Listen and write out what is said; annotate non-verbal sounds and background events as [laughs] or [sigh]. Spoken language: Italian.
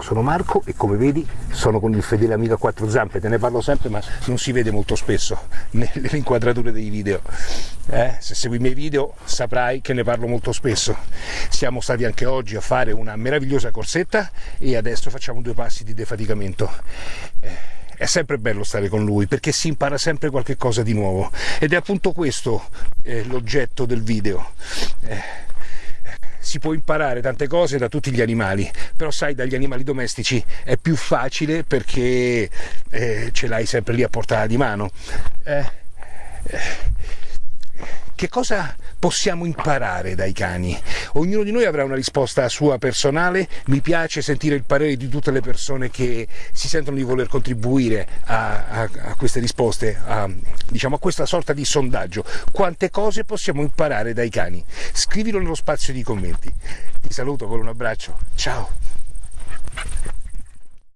Sono Marco e come vedi sono con il fedele amico a quattro zampe, te ne parlo sempre ma non si vede molto spesso [laughs] nelle inquadrature dei video. Eh, se segui i miei video saprai che ne parlo molto spesso. Siamo stati anche oggi a fare una meravigliosa corsetta e adesso facciamo due passi di defaticamento. Eh, è sempre bello stare con lui perché si impara sempre qualche cosa di nuovo ed è appunto questo eh, l'oggetto del video. Eh, si può imparare tante cose da tutti gli animali, però sai dagli animali domestici è più facile perché eh, ce l'hai sempre lì a portata di mano. Eh, eh che cosa possiamo imparare dai cani? Ognuno di noi avrà una risposta sua personale, mi piace sentire il parere di tutte le persone che si sentono di voler contribuire a, a, a queste risposte, a, diciamo a questa sorta di sondaggio. Quante cose possiamo imparare dai cani? Scrivilo nello spazio di commenti. Ti saluto con un abbraccio, ciao!